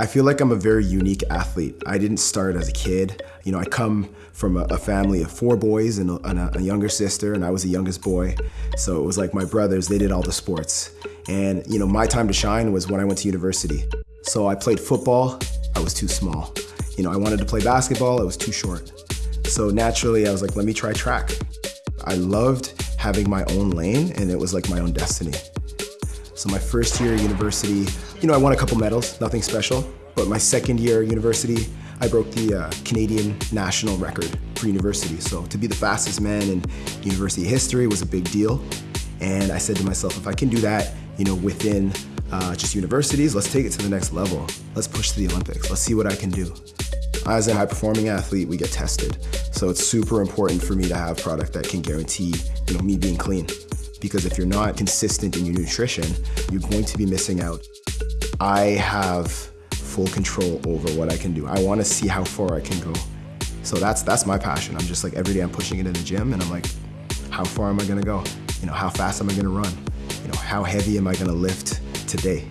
I feel like I'm a very unique athlete. I didn't start as a kid. You know, I come from a, a family of four boys and, a, and a, a, younger sister, and I was the youngest boy. So it was like my brothers, they did all the sports. And, you know, my time to shine was when I went to university. So I played football, I was too small. You know, I wanted to play basketball, I was too short. So naturally, I was like, let me try track. I loved having my own lane, and it was like my own destiny. So my first year at university, you know, I won a couple medals, nothing special. But my second year at university, I broke the uh, Canadian national record for university. So to be the fastest man in university history was a big deal. And I said to myself, if I can do that, you know, within uh, just universities, let's take it to the next level. Let's push to the Olympics. Let's see what I can do. As a high performing athlete, we get tested. So it's super important for me to have product that can guarantee, you know, me being clean because if you're not consistent in your nutrition, you're going to be missing out. I have full control over what I can do. I wanna see how far I can go. So that's, that's my passion. I'm just like, every day I'm pushing it in the gym and I'm like, how far am I gonna go? You know, how fast am I gonna run? You know, how heavy am I gonna lift today?